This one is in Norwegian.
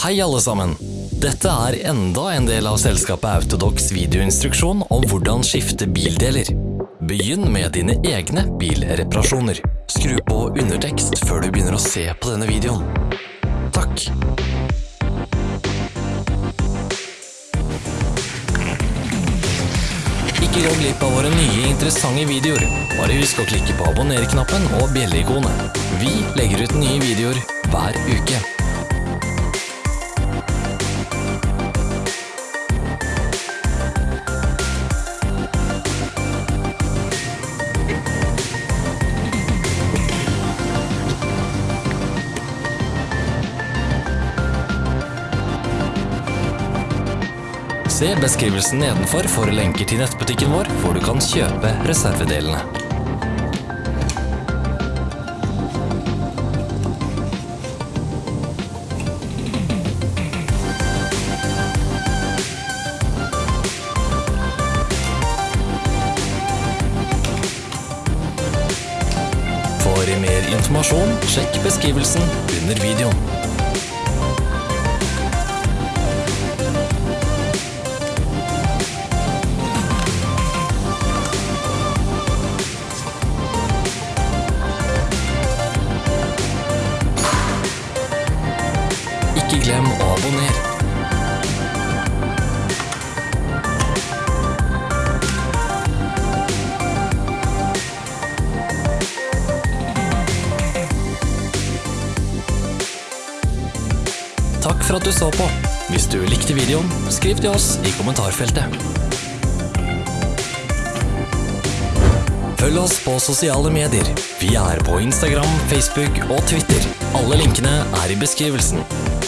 Hei alle sammen! Dette er enda en del av selskapet Autodox videoinstruksjon om hvordan skifte bildeler. Begynn med dine egne bilreparasjoner. Skru på undertekst før du begynner å se på denne videoen. Takk! Ikke gå glipp av våre nye interessante videoer. Bare husk å klikke på abonner-knappen og bjelleikonet. Vi legger ut nye videoer hver uke. Se beskrivelsen nedenfor for lenker til nettbutikken vår, hvor du kan kjøpe reservedelene. For mer informasjon, sjekk beskrivelsen under videoen. Ikke glem å abonnere. Takk for at du så på. Hvis du likte videoen, skriv til oss i kommentarfeltet. Følg oss på sosiale medier. Vi er på Instagram, Facebook og Twitter. Alle linkene er i beskrivelsen.